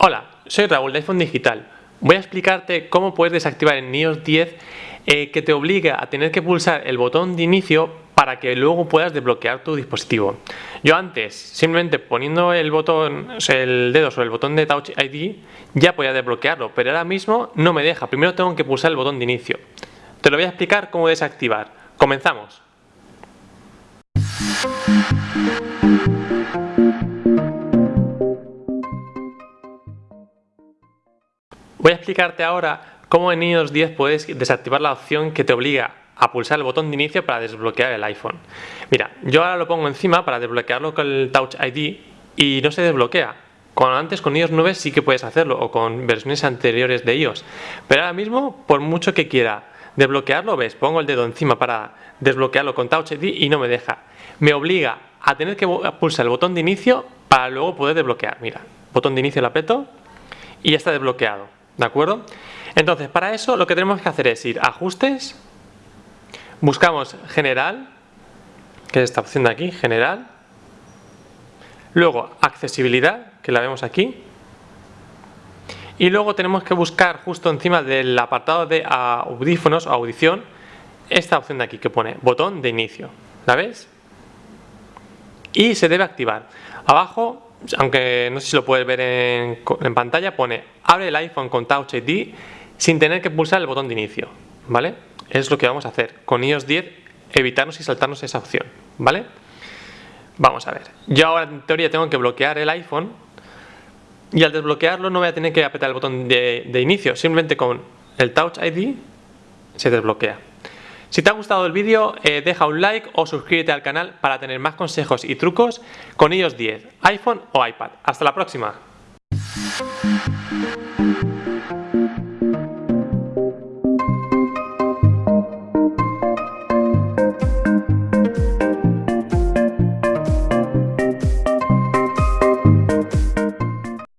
Hola, soy Raúl de iPhone Digital. Voy a explicarte cómo puedes desactivar en iOS 10 eh, que te obliga a tener que pulsar el botón de inicio para que luego puedas desbloquear tu dispositivo. Yo antes, simplemente poniendo el botón, el dedo sobre el botón de Touch ID, ya podía desbloquearlo, pero ahora mismo no me deja. Primero tengo que pulsar el botón de inicio. Te lo voy a explicar cómo desactivar. Comenzamos. Voy a explicarte ahora cómo en iOS 10 puedes desactivar la opción que te obliga a pulsar el botón de inicio para desbloquear el iPhone. Mira, yo ahora lo pongo encima para desbloquearlo con el Touch ID y no se desbloquea. Con antes con iOS 9 sí que puedes hacerlo o con versiones anteriores de iOS. Pero ahora mismo, por mucho que quiera desbloquearlo, ves, pongo el dedo encima para desbloquearlo con Touch ID y no me deja. Me obliga a tener que pulsar el botón de inicio para luego poder desbloquear. Mira, botón de inicio lo aprieto y ya está desbloqueado. ¿De acuerdo? Entonces, para eso lo que tenemos que hacer es ir a ajustes, buscamos general, que es esta opción de aquí, general, luego accesibilidad, que la vemos aquí, y luego tenemos que buscar justo encima del apartado de audífonos o audición, esta opción de aquí que pone botón de inicio, ¿la ves? Y se debe activar. Abajo aunque no sé si lo puedes ver en, pantalla, pone abre el iPhone con Touch ID sin tener que pulsar el botón de inicio, ¿vale? Es lo que vamos a hacer con iOS 10, evitarnos y saltarnos esa opción, ¿vale? Vamos a ver, yo ahora en teoría tengo que bloquear el iPhone y al desbloquearlo no voy a tener que apretar el botón de inicio, simplemente con el Touch ID se desbloquea. Si te ha gustado el vídeo, eh, deja un like o suscríbete al canal para tener más consejos y trucos con iOS 10, iPhone o iPad. ¡Hasta la próxima!